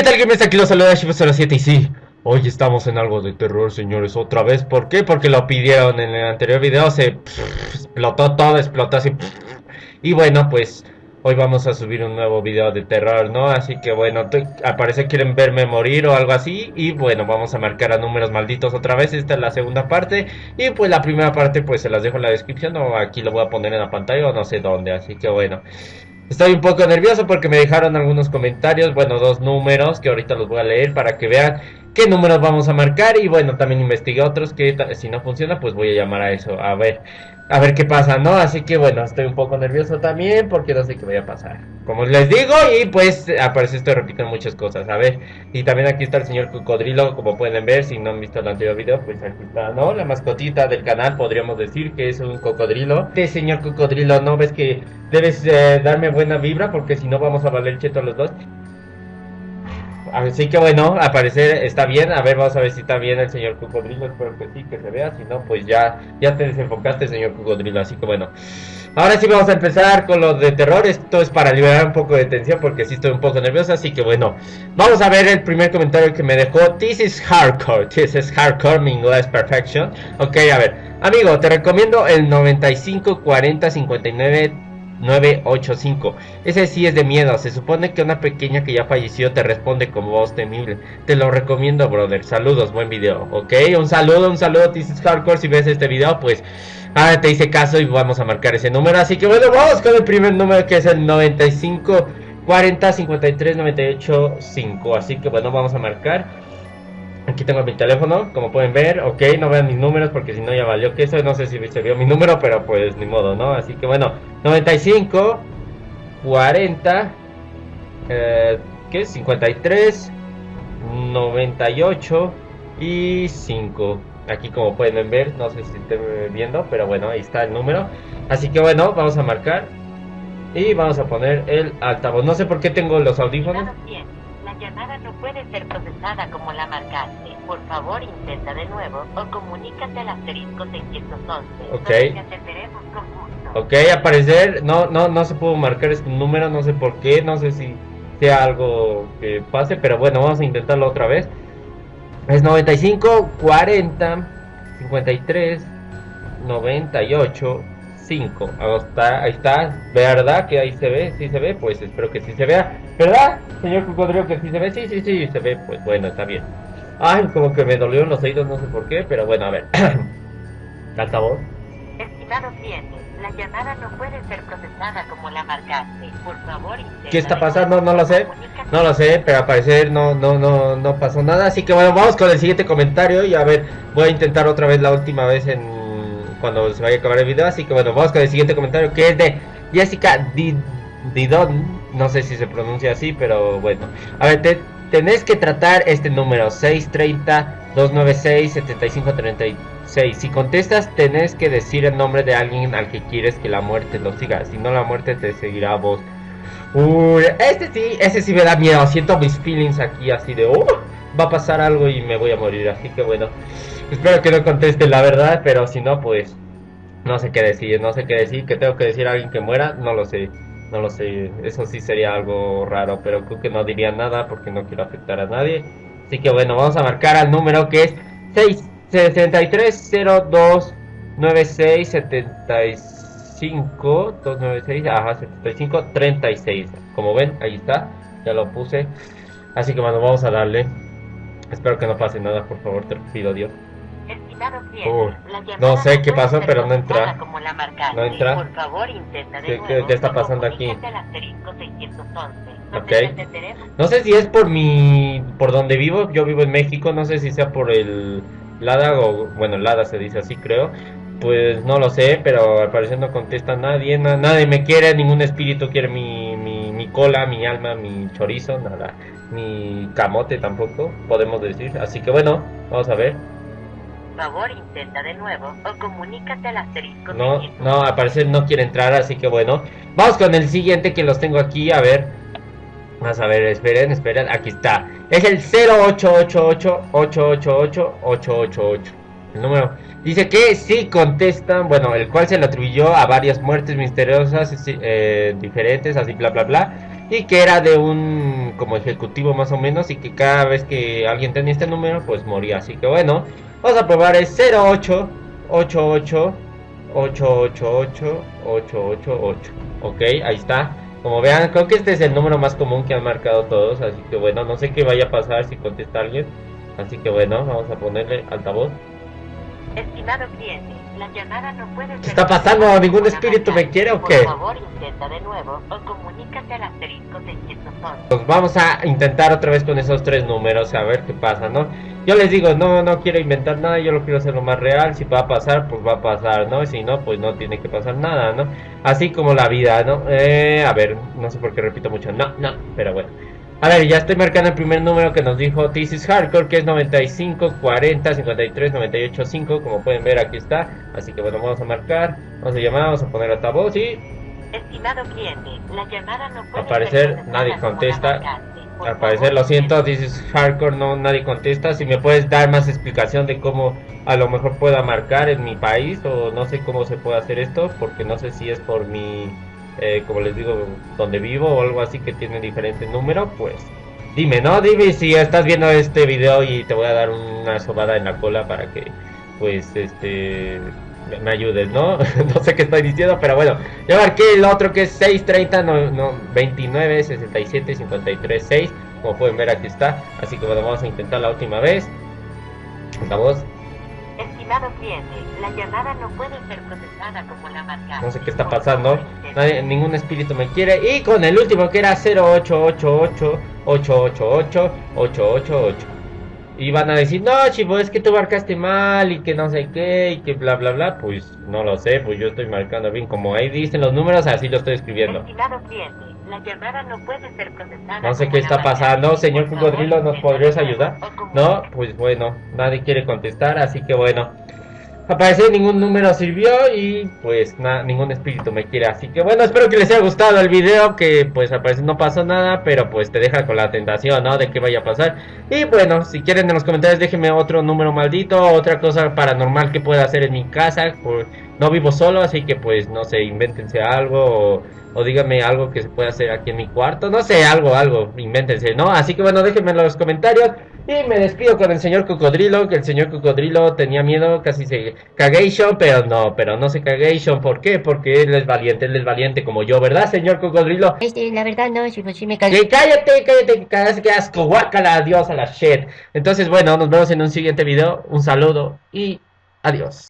¿qué tal gamers? Aquí los saluda Shifu07 y sí, hoy estamos en algo de terror, señores, otra vez. ¿Por qué? Porque lo pidieron en el anterior video, se explotó todo, explotó así. Y bueno, pues hoy vamos a subir un nuevo video de terror, ¿no? Así que bueno, al parecer quieren verme morir o algo así. Y bueno, vamos a marcar a números malditos otra vez. Esta es la segunda parte. Y pues la primera parte pues se las dejo en la descripción o aquí lo voy a poner en la pantalla o no sé dónde. Así que bueno. Estoy un poco nervioso porque me dejaron algunos comentarios, bueno, dos números que ahorita los voy a leer para que vean qué números vamos a marcar y bueno, también investigué otros que si no funciona pues voy a llamar a eso, a ver, a ver qué pasa, ¿no? Así que bueno, estoy un poco nervioso también porque no sé qué vaya a pasar. Como les digo y pues aparece estoy repitiendo muchas cosas, a ver. Y también aquí está el señor cocodrilo, como pueden ver, si no han visto el anterior video, pues aquí está, ¿no? La mascotita del canal, podríamos decir que es un cocodrilo. Este señor cocodrilo, ¿no? ¿Ves que debes eh, darme buena vibra? Porque si no vamos a valer cheto los dos. Así que bueno, a parecer está bien. A ver, vamos a ver si está bien el señor Cocodrilo. Espero que sí, que se vea. Si no, pues ya, ya te desenfocaste, señor Cocodrilo. Así que bueno. Ahora sí vamos a empezar con lo de terror. Esto es para liberar un poco de tensión porque sí estoy un poco nervioso. Así que bueno, vamos a ver el primer comentario que me dejó. This is hardcore. This is hardcore, mi inglés perfection. Ok, a ver. Amigo, te recomiendo el 95 40 59 985. Ese sí es de miedo. Se supone que una pequeña que ya falleció te responde como voz temible. Te lo recomiendo, brother. Saludos, buen video. Ok, un saludo, un saludo. This is hardcore. Si ves este video, pues ahora te hice caso y vamos a marcar ese número. Así que bueno, vamos con el primer número que es el 95 40 53 98 5. Así que bueno, vamos a marcar. Aquí tengo mi teléfono, como pueden ver, ok, no vean mis números porque si no ya valió que eso, no sé si se vio mi número, pero pues ni modo, ¿no? Así que bueno, 95, 40, eh, ¿qué? 53, 98 y 5. Aquí como pueden ver, no sé si estén viendo, pero bueno, ahí está el número. Así que bueno, vamos a marcar y vamos a poner el altavoz. No sé por qué tengo los audífonos llamada no puede ser procesada como la marcaste. Por favor, intenta de nuevo o comunícate al asterisco 611. Ok. Ok, aparecer, no, no, no se pudo marcar este número, no sé por qué, no sé si sea algo que pase, pero bueno, vamos a intentarlo otra vez. Es 95, 40, 53, 98, 5. Ahí está, ahí está, ¿verdad? Que ahí se ve, sí se ve, pues espero que sí se vea. ¿Verdad, señor cocodrilo, que sí se ve? Sí, sí, sí, se ve, pues bueno, está bien. Ay, como que me dolió los oídos, no sé por qué, pero bueno, a ver. Altavoz. Estimado cliente, la llamada no puede ser procesada como la marcaste. Por favor, ¿Qué está pasando? No lo sé. No lo sé, pero al parecer no, no, no, no pasó nada. Así que bueno, vamos con el siguiente comentario y a ver, voy a intentar otra vez la última vez en cuando se vaya a acabar el video. Así que bueno, vamos con el siguiente comentario que es de Jessica Didon. No sé si se pronuncia así, pero bueno. A ver, te, tenés que tratar este número 630-296-7536. Si contestas, tenés que decir el nombre de alguien al que quieres que la muerte lo siga. Si no, la muerte te seguirá a vos. Uy, este sí, ese sí me da miedo. Siento mis feelings aquí así de... Oh, va a pasar algo y me voy a morir. Así que bueno. Espero que no conteste la verdad, pero si no, pues no sé qué decir, no sé qué decir, que tengo que decir a alguien que muera, no lo sé, no lo sé, eso sí sería algo raro, pero creo que no diría nada porque no quiero afectar a nadie. Así que bueno, vamos a marcar al número que es 663029675 296, ajá, 75 36. Como ven, ahí está, ya lo puse. Así que bueno, vamos a darle. Espero que no pase nada, por favor, te pido Dios no sé qué pasó, pero no entra. No entra. Por favor, intenta ¿Qué, ¿Qué, está pasando aquí? Okay. No sé si es por mi, por donde vivo. Yo vivo en México. No sé si sea por el Lada o bueno, Lada se dice así, creo. Pues no lo sé, pero al parecer no contesta nadie. nadie me quiere, ningún espíritu quiere mi, mi, mi cola, mi alma, mi chorizo, nada. Mi camote tampoco, podemos decir. Así que bueno, vamos a ver favor intenta de nuevo o comunícate al asterisco. No, no, al parecer no quiere entrar, así que bueno. Vamos con el siguiente que los tengo aquí, a ver. Vamos a ver, esperen, esperen, aquí está. Es el 0888-888-888. El número. Dice que sí contestan, bueno, el cual se le atribuyó a varias muertes misteriosas eh, diferentes, así bla bla bla. Y que era de un como ejecutivo más o menos y que cada vez que alguien tenía este número pues moría. Así que bueno, vamos a probar el 0888 888 888. Ok, ahí está. Como vean, creo que este es el número más común que han marcado todos, así que bueno, no sé qué vaya a pasar si contesta alguien. Así que bueno, vamos a ponerle altavoz. Estimado cliente, la llamada no puede ser ¿Qué está pasando? ¿Ningún espíritu me quiere o Por qué? favor, intenta de nuevo o comunícate al asterisco 611. Pues vamos a intentar otra vez con esos tres números, a ver qué pasa, ¿no? Yo les digo, no, no quiero inventar nada, yo lo quiero hacer lo más real, si va a pasar, pues va a pasar, ¿no? Y si no, pues no tiene que pasar nada, ¿no? Así como la vida, ¿no? Eh, a ver, no sé por qué repito mucho, no, no, pero bueno. A ver, ya estoy marcando el primer número que nos dijo This is Hardcore, que es 95 40 53 98 5, como pueden ver aquí está. Así que bueno, vamos a marcar, vamos a llamar, vamos a poner altavoz y Estimado cliente, la llamada no puede Al parecer, nadie contesta. Al parecer, lo siento, this is hardcore, no, nadie contesta. Si me puedes dar más explicación de cómo a lo mejor pueda marcar en mi país o no sé cómo se puede hacer esto, porque no sé si es por mi, eh, como les digo, donde vivo o algo así que tiene diferente número, pues dime, ¿no? Dime si estás viendo este video y te voy a dar una sobada en la cola para que, pues, este, me- ayudes, ¿no? no sé qué estoy diciendo, pero bueno, ya marqué el otro que es 630 no, no, 29 67 53 6. Como pueden ver aquí está. Así que bueno, vamos a intentar la última vez. Vamos. Estimado cliente, la llamada no puede ser procesada como la marcaste. No sé qué está pasando. Nadie- ningún espíritu me quiere. Y con el último que era 0888 888 888. Y van a decir, no, chivo, es que tú marcaste mal y que no sé qué y que bla bla bla. Pues no lo sé, pues yo estoy marcando bien. Como ahí dicen los números, así lo estoy escribiendo. La llamada no puede ser procesada. No sé qué está pasando, señor Cocodrilo, ¿nos podrías ayudar? No, pues bueno, nadie quiere contestar, así que bueno. Parecer ningún número sirvió y pues nada, ningún espíritu me quiere. Así que bueno, espero que les haya gustado el video, que pues al parecer no pasó nada, pero pues te deja con la tentación, ¿no? De que vaya a pasar. Y bueno, si quieren en los comentarios déjenme otro número maldito, otra cosa paranormal que pueda hacer en mi casa. no vivo solo, así que pues no sé, invéntense algo o, o díganme algo que se pueda hacer aquí en mi cuarto. No sé, algo, algo, invéntense, ¿no? Así que bueno, déjenme en los comentarios. Y me despido con el señor Cocodrilo, que el señor Cocodrilo tenía miedo, casi se cagation, pero no, pero no se cagation. ¿Por qué? Porque él es valiente, él es valiente como yo, ¿verdad, señor Cocodrilo? Este, la verdad no, si, si me cagué. Cállate, cállate, cállate, que asco, guácala, adiós a la shit. Entonces, bueno, nos vemos en un siguiente video. Un saludo y adiós.